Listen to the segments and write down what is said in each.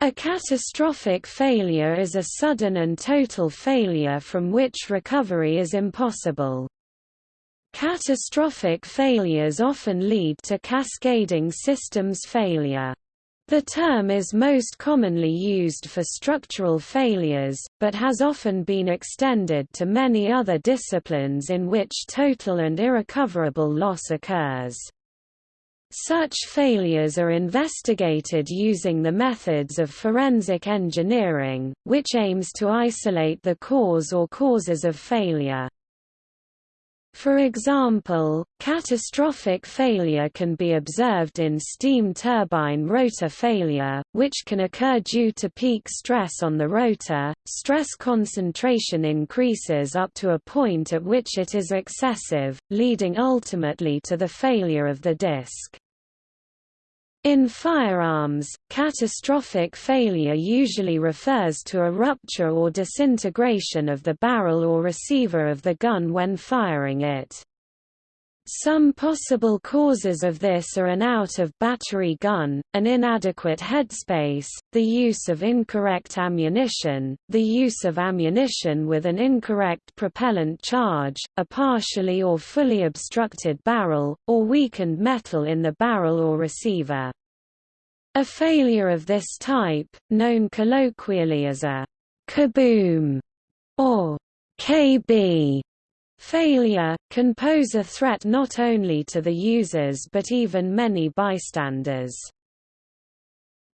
A catastrophic failure is a sudden and total failure from which recovery is impossible. Catastrophic failures often lead to cascading systems failure. The term is most commonly used for structural failures, but has often been extended to many other disciplines in which total and irrecoverable loss occurs. Such failures are investigated using the methods of forensic engineering, which aims to isolate the cause or causes of failure. For example, catastrophic failure can be observed in steam turbine rotor failure, which can occur due to peak stress on the rotor. Stress concentration increases up to a point at which it is excessive, leading ultimately to the failure of the disc. In firearms, catastrophic failure usually refers to a rupture or disintegration of the barrel or receiver of the gun when firing it. Some possible causes of this are an out-of-battery gun, an inadequate headspace, the use of incorrect ammunition, the use of ammunition with an incorrect propellant charge, a partially or fully obstructed barrel, or weakened metal in the barrel or receiver. A failure of this type, known colloquially as a kaboom or KB failure, can pose a threat not only to the users but even many bystanders.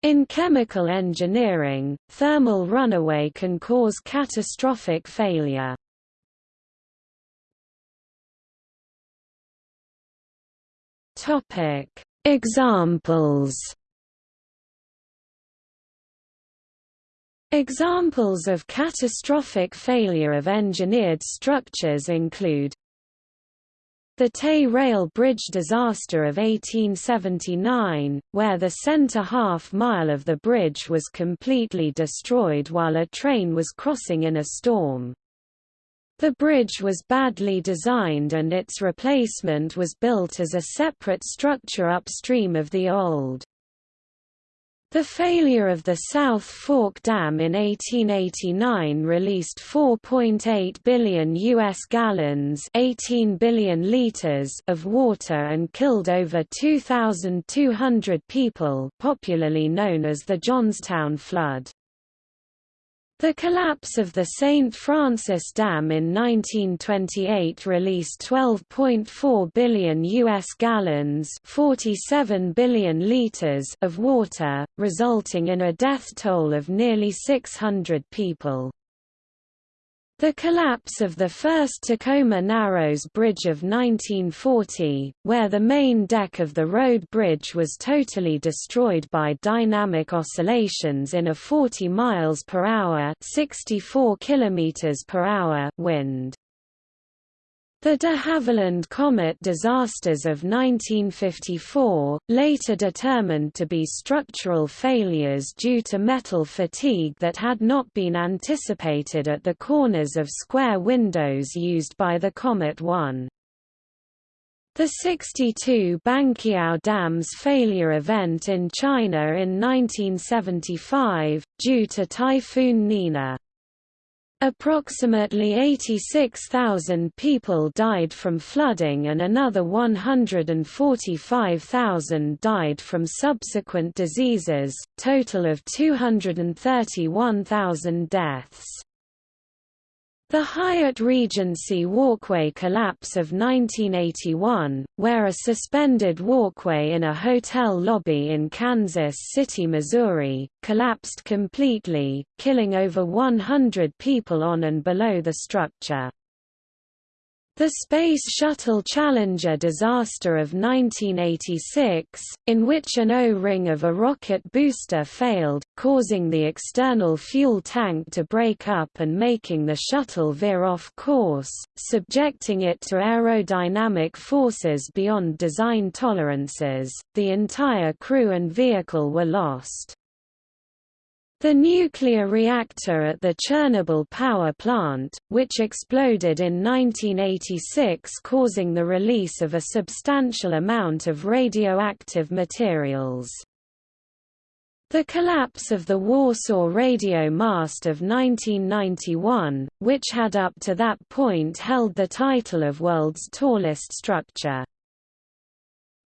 In chemical engineering, thermal runaway can cause catastrophic failure. Examples Examples of catastrophic failure of engineered structures include the Tay Rail Bridge disaster of 1879, where the center half mile of the bridge was completely destroyed while a train was crossing in a storm. The bridge was badly designed and its replacement was built as a separate structure upstream of the old. The failure of the South Fork Dam in 1889 released 4.8 billion US gallons, 18 billion liters of water and killed over 2200 people, popularly known as the Johnstown flood. The collapse of the St. Francis Dam in 1928 released 12.4 billion US gallons 47 billion liters of water, resulting in a death toll of nearly 600 people. The collapse of the first Tacoma Narrows Bridge of 1940, where the main deck of the road bridge was totally destroyed by dynamic oscillations in a 40 miles per hour (64 kilometers per hour) wind. The de Havilland Comet disasters of 1954, later determined to be structural failures due to metal fatigue that had not been anticipated at the corners of square windows used by the Comet 1. The 62 Banqiao Dam's failure event in China in 1975, due to Typhoon Nina. Approximately 86,000 people died from flooding and another 145,000 died from subsequent diseases, total of 231,000 deaths. The Hyatt Regency Walkway collapse of 1981, where a suspended walkway in a hotel lobby in Kansas City, Missouri, collapsed completely, killing over 100 people on and below the structure. The Space Shuttle Challenger disaster of 1986, in which an O-ring of a rocket booster failed, causing the external fuel tank to break up and making the shuttle veer off course, subjecting it to aerodynamic forces beyond design tolerances, the entire crew and vehicle were lost. The nuclear reactor at the Chernobyl power plant, which exploded in 1986 causing the release of a substantial amount of radioactive materials. The collapse of the Warsaw radio mast of 1991, which had up to that point held the title of world's tallest structure.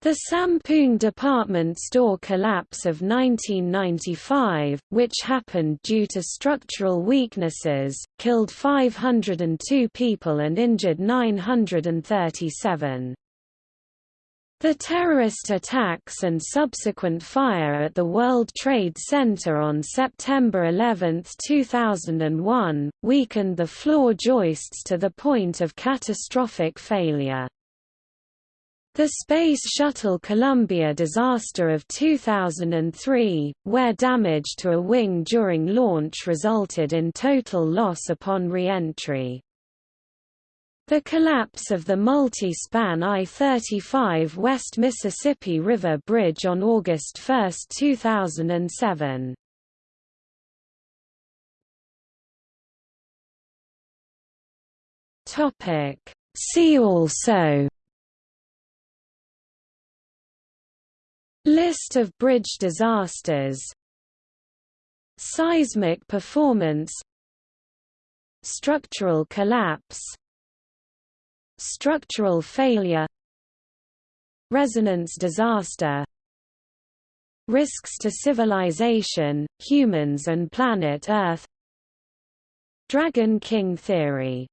The Sampoong department store collapse of 1995, which happened due to structural weaknesses, killed 502 people and injured 937. The terrorist attacks and subsequent fire at the World Trade Center on September 11, 2001, weakened the floor joists to the point of catastrophic failure. The Space Shuttle Columbia disaster of 2003, where damage to a wing during launch resulted in total loss upon re-entry. The collapse of the multi-span I-35 West Mississippi River Bridge on August 1, 2007. See also List of bridge disasters. Seismic performance. Structural collapse. Structural failure. Resonance disaster. Risks to civilization, humans and planet Earth. Dragon King theory